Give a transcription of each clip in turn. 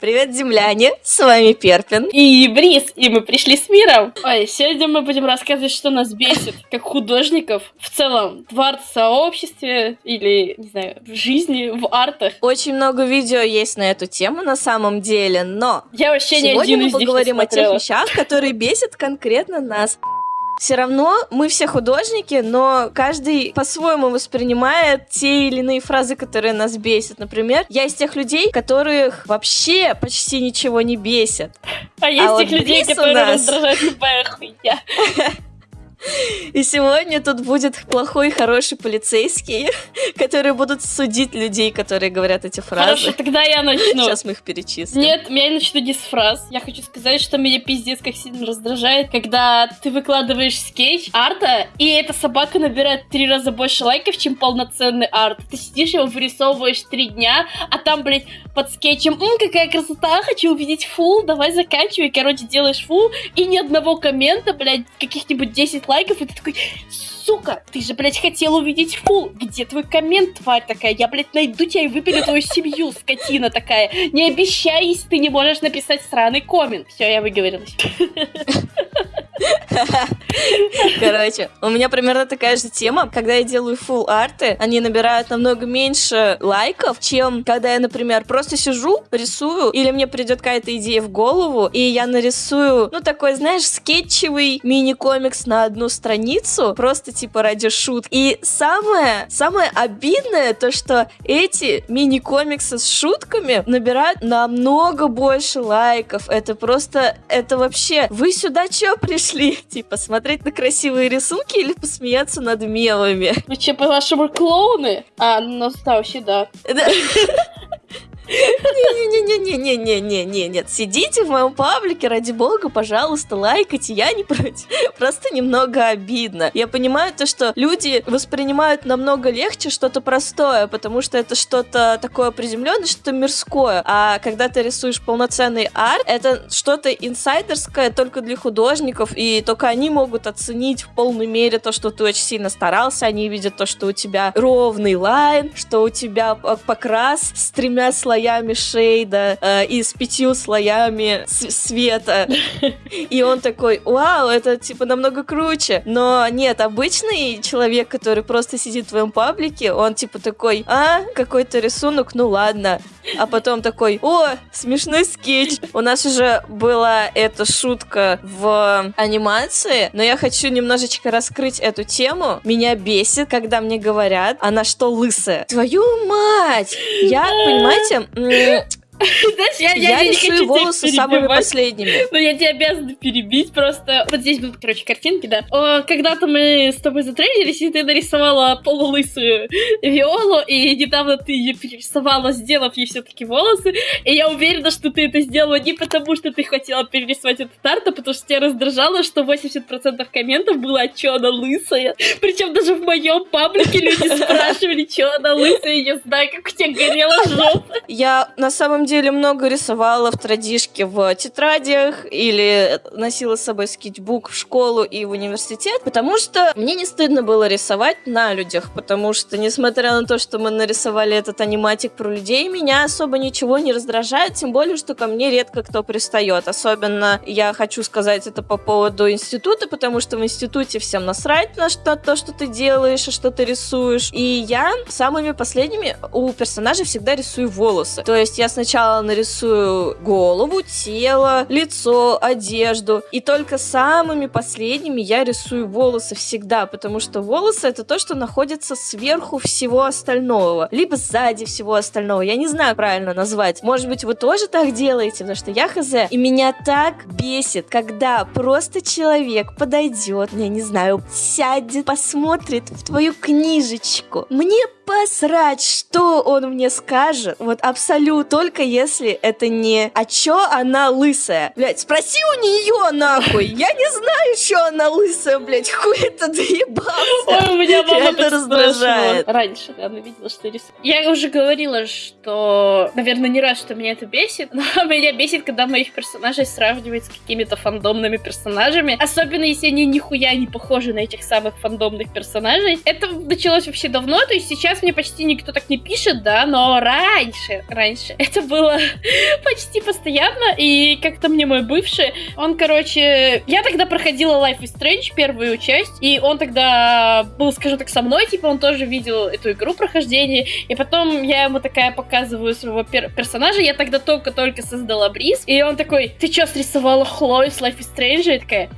Привет, земляне! С вами Перпин. И Брис, и мы пришли с миром. Ой, сегодня мы будем рассказывать, что нас бесит, как художников, в целом, в арт-сообществе или, не знаю, в жизни, в артах. Очень много видео есть на эту тему на самом деле, но Я вообще не сегодня один мы них не поговорим о тех вещах, которые бесят конкретно нас. Все равно мы все художники, но каждый по-своему воспринимает те или иные фразы, которые нас бесят. Например, я из тех людей, которых вообще почти ничего не бесит. А есть вот тех людей, Брис которые нас- раздражают любая хуйня. И сегодня тут будет плохой хороший полицейский, которые будут судить людей, которые говорят эти Хорошо, фразы. тогда я начну. Сейчас мы их перечислим. Нет, я начну не с фраз. Я хочу сказать, что меня пиздец как сильно раздражает, когда ты выкладываешь скетч арта, и эта собака набирает три раза больше лайков, чем полноценный арт. Ты сидишь его вырисовываешь три дня, а там, блядь, под скетчем, «М, какая красота, хочу увидеть фул, давай заканчивай. Короче, делаешь фул, и ни одного коммента, блядь, каких-нибудь 10 лайков, и ты такой, сука, ты же, блядь, хотел увидеть фул. Где твой коммент, тварь такая? Я, блядь, найду тебя и выпилю твою семью, скотина такая. Не обещай, если ты не можешь написать сраный коммент. Все, я выговорилась. Короче, у меня примерно такая же тема. Когда я делаю full арты, они набирают намного меньше лайков, чем когда я, например, просто сижу, рисую, или мне придет какая-то идея в голову, и я нарисую, ну, такой, знаешь, скетчевый мини-комикс на одну страницу, просто типа ради шут. И самое, самое обидное то, что эти мини-комиксы с шутками набирают намного больше лайков. Это просто, это вообще, вы сюда чё пришли? Типа, смотреть на красивые рисунки или посмеяться над мемами? Вы че, по-вашему, клоуны? А, ну, да, вообще, да. Не-не-не-не-не-не-не-не, нет, сидите в моем паблике, ради бога, пожалуйста, лайкайте, я не против. Просто немного обидно. Я понимаю то, что люди воспринимают намного легче что-то простое, потому что это что-то такое приземленное, что-то мирское. А когда ты рисуешь полноценный арт, это что-то инсайдерское только для художников, и только они могут оценить в полной мере то, что ты очень сильно старался, они видят то, что у тебя ровный лайн, что у тебя покрас с тремя слоями шейда э, и с пятью слоями света. И он такой, вау, это типа намного круче. Но нет, обычный человек, который просто сидит в твоем паблике, он типа такой, а, какой-то рисунок, ну ладно. А потом такой, о, смешной скетч. У нас уже была эта шутка в анимации, но я хочу немножечко раскрыть эту тему. Меня бесит, когда мне говорят, она что, лысая? Твою мать! Я, понимаете, Знаешь, я, я я не хочу волосы самыми последними. Но я тебя обязана перебить просто. Вот здесь будут, короче, картинки, да. Когда-то мы с тобой затрейдились, и ты нарисовала полулысую Виолу, и недавно ты ее перерисовала, сделав ей все-таки волосы. И я уверена, что ты это сделала не потому, что ты хотела перерисовать этот арт, а потому что тебя раздражало, что 80% комментов было, а чё она лысая. Причем даже в моем паблике люди спрашивали, чё она лысая, я знаю, как у тебя горела жопа. Я на самом деле много рисовала в традишке в тетрадях или носила с собой скетчбук в школу и в университет, потому что мне не стыдно было рисовать на людях, потому что, несмотря на то, что мы нарисовали этот аниматик про людей, меня особо ничего не раздражает, тем более, что ко мне редко кто пристает. Особенно я хочу сказать это по поводу института, потому что в институте всем насрать на что, то, что ты делаешь и что ты рисуешь. И я самыми последними у персонажей всегда рисую волосы. То есть я сначала нарисую голову, тело, лицо, одежду. И только самыми последними я рисую волосы всегда, потому что волосы это то, что находится сверху всего остального. Либо сзади всего остального. Я не знаю правильно назвать. Может быть, вы тоже так делаете, потому что я хз. И меня так бесит, когда просто человек подойдет, я не знаю, сядет, посмотрит в твою книжечку. Мне посрать, что он мне скажет. Вот абсолютно. Только если это не «А чё она лысая?» Блять, спроси у нее нахуй. Я не знаю, что она лысая, блять. Хуй это доебался. Ой, у меня мама раздражает. раздражает. Раньше, да, она видела, что рисую. Я уже говорила, что, наверное, не раз, что меня это бесит, но меня бесит, когда моих персонажей сравнивают с какими-то фандомными персонажами, особенно если они нихуя не похожи на этих самых фандомных персонажей. Это началось вообще давно, то есть сейчас мне почти никто так не пишет, да, но раньше, раньше это было почти постоянно, и как-то мне мой бывший, он, короче, я тогда проходила Life is Strange первую часть, и он тогда был, скажу так, со мной, типа, он тоже видел эту игру прохождения, и потом я ему такая показываю своего пер персонажа, я тогда только-только создала Бриз, и он такой, ты что, срисовала Хлою с Life is Strange? И такая,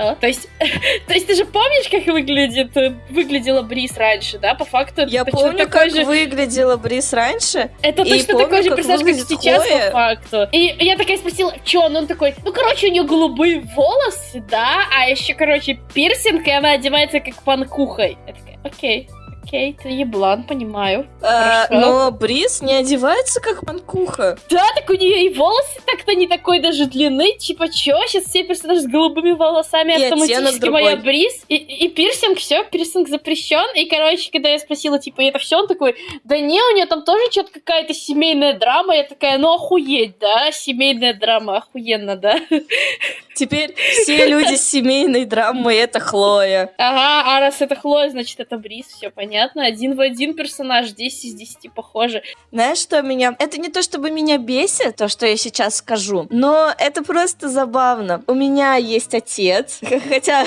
да. То есть, то есть ты же помнишь, как выглядит, выглядела Бриз раньше, да? По факту. Я помню, как же... выглядела Бриз раньше. Это точно помню, такой же персонаж, как сейчас, Хлоя. по факту. И я такая спросила, что он? Он такой, ну, короче, у нее голубые волосы, да, а еще, короче, пирсинг, и она одевается как панкухой. Я такая, окей. Окей, ты еблан, понимаю. А, но Бриз не одевается как манкуха. Да, так у нее и волосы так-то не такой даже длины. Типа, чё? Сейчас все персонажи с голубыми волосами и автоматически моя Бриз. И, и пирсинг, все, пирсинг запрещен. И, короче, когда я спросила, типа, это все, он такой, да не, у нее там тоже что-то какая-то семейная драма. Я такая, ну охуеть, да? Семейная драма, охуенно, да? Теперь все люди с семейной драмой это Хлоя. Ага, а раз это Хлоя, значит это Бриз, все понятно. Один в один персонаж, 10 из 10 похожи. Знаешь, что меня... Это не то, чтобы меня бесит, то, что я сейчас скажу, но это просто забавно. У меня есть отец, хотя,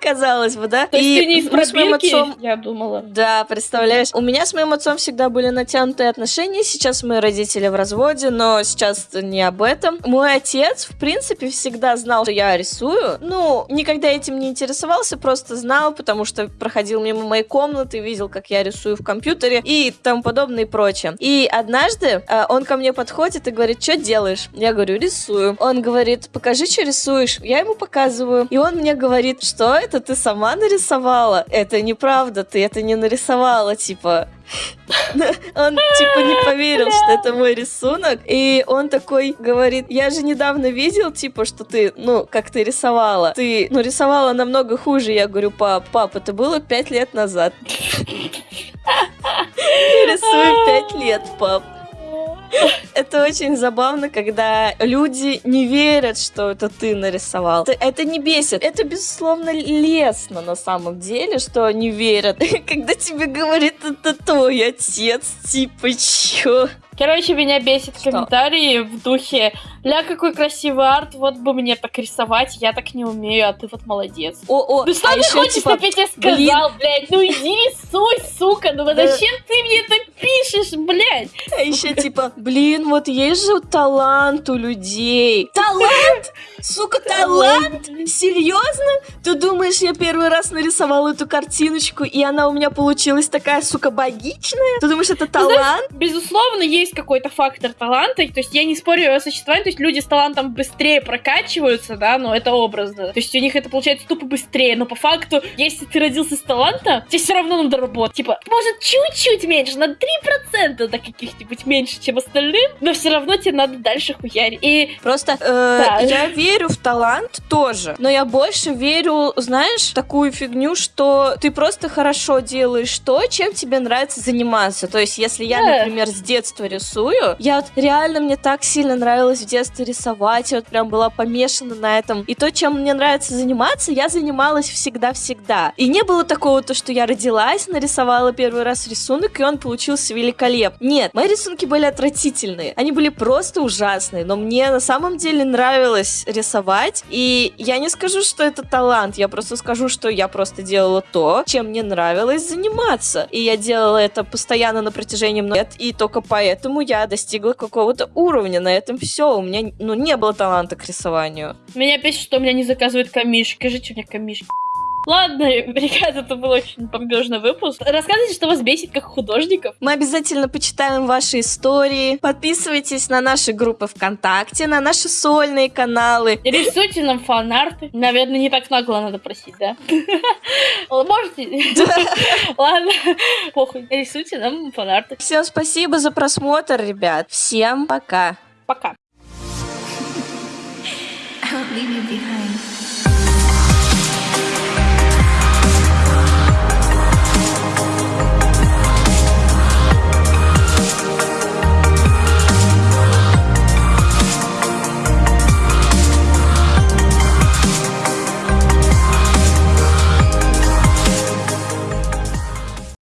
казалось бы, да? То есть ты не из пробирки, отцом... я думала. Да, представляешь? У меня с моим отцом всегда были натянутые отношения, сейчас мои родители в разводе, но сейчас не об этом. Мой отец, в принципе, всегда знал, что я рисую. Ну, никогда этим не интересовался, просто знал, потому что проходил мимо моей комнаты, видел, как я рисую в компьютере и тому подобное и прочее. И однажды э, он ко мне подходит и говорит, что делаешь? Я говорю, рисую. Он говорит, покажи, что рисуешь. Я ему показываю. И он мне говорит, что это ты сама нарисовала? Это неправда, ты это не нарисовала, типа. Он типа не поверил, что это мой рисунок. И он такой говорит, я же недавно видел, типа, что ты, ну, как ты рисовала. Ты, ну, рисовала намного хуже. Я говорю, пап, пап, это было пять лет назад. Я рисую пять лет, пап. Это очень забавно, когда люди не верят, что это ты нарисовал. Это, это не бесит. Это, безусловно, лестно на самом деле, что не верят. Когда тебе говорит, это твой отец, типа, чё? Короче, меня бесит Что? комментарии в духе «Ля, какой красивый арт, вот бы мне так рисовать, я так не умею, а ты вот молодец». О, о, ну что а ты хочешь, типа, чтобы я тебе сказал, блин. блядь? Ну иди рисуй, сука, ну зачем ты мне так пишешь, блядь? А еще типа, блин, вот есть же талант у людей. Талант? Сука, талант? Серьезно? Ты думаешь, я первый раз нарисовала эту картиночку, и она у меня получилась такая, сука, богичная? Ты думаешь, это талант? Безусловно, есть есть какой-то фактор таланта, то есть я не спорю о существовании, то есть люди с талантом быстрее прокачиваются, да, но это образно. То есть у них это получается тупо быстрее, но по факту, если ты родился с талантом, тебе все равно надо работать. Типа, может, чуть-чуть меньше, на 3% до каких-нибудь меньше, чем остальным, но все равно тебе надо дальше хуярить. И просто э, да. я верю в талант тоже, но я больше верю, знаешь, такую фигню, что ты просто хорошо делаешь то, чем тебе нравится заниматься. То есть, если я, да. например, с детства рисую. Я вот реально, мне так сильно нравилось в детстве рисовать, я вот прям была помешана на этом. И то, чем мне нравится заниматься, я занималась всегда-всегда. И не было такого, то, что я родилась, нарисовала первый раз рисунок, и он получился великолепный. Нет, мои рисунки были отвратительные. Они были просто ужасные, но мне на самом деле нравилось рисовать, и я не скажу, что это талант, я просто скажу, что я просто делала то, чем мне нравилось заниматься. И я делала это постоянно на протяжении многих лет, и только поэтому поэтому я достигла какого-то уровня. На этом все. У меня ну, не было таланта к рисованию. Меня пишет, что у меня не заказывают камишки. Скажите, у меня камишки. Ладно, ребята, это был очень бомбежный выпуск. Рассказывайте, что вас бесит как художников. Мы обязательно почитаем ваши истории. Подписывайтесь на наши группы ВКонтакте, на наши сольные каналы. Рисуйте нам фанарты. Наверное, не так нагло надо просить, да? Можете? Ладно, похуй. Рисуйте нам фанарты. Всем спасибо за просмотр, ребят. Всем пока. Пока. I leave you behind.